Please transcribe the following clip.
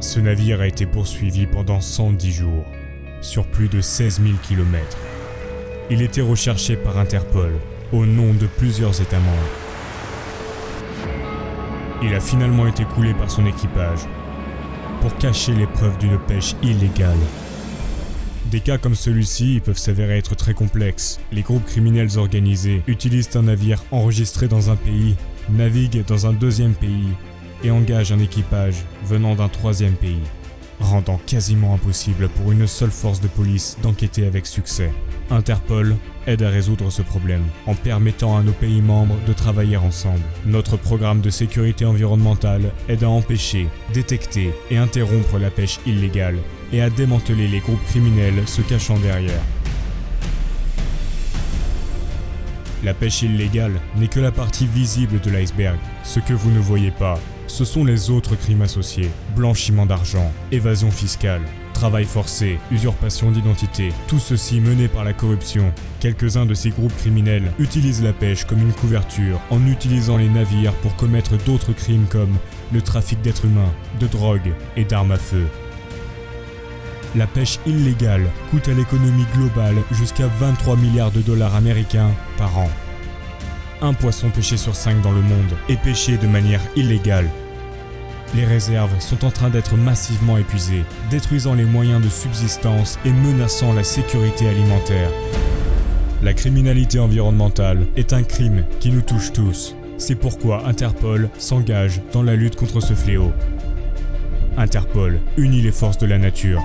Ce navire a été poursuivi pendant 110 jours, sur plus de 16 000 km. Il était recherché par Interpol, au nom de plusieurs États membres. Il a finalement été coulé par son équipage, pour cacher les preuves d'une pêche illégale. Des cas comme celui-ci peuvent s'avérer être très complexes. Les groupes criminels organisés utilisent un navire enregistré dans un pays, naviguent dans un deuxième pays et engagent un équipage venant d'un troisième pays, rendant quasiment impossible pour une seule force de police d'enquêter avec succès. Interpol aide à résoudre ce problème en permettant à nos pays membres de travailler ensemble. Notre programme de sécurité environnementale aide à empêcher, détecter et interrompre la pêche illégale et à démanteler les groupes criminels se cachant derrière. La pêche illégale n'est que la partie visible de l'iceberg. Ce que vous ne voyez pas, ce sont les autres crimes associés. Blanchiment d'argent, évasion fiscale, travail forcé, usurpation d'identité, tout ceci mené par la corruption. Quelques-uns de ces groupes criminels utilisent la pêche comme une couverture en utilisant les navires pour commettre d'autres crimes comme le trafic d'êtres humains, de drogue et d'armes à feu. La pêche illégale coûte à l'économie globale jusqu'à 23 milliards de dollars américains par an. Un poisson pêché sur 5 dans le monde est pêché de manière illégale les réserves sont en train d'être massivement épuisées, détruisant les moyens de subsistance et menaçant la sécurité alimentaire. La criminalité environnementale est un crime qui nous touche tous. C'est pourquoi Interpol s'engage dans la lutte contre ce fléau. Interpol unit les forces de la nature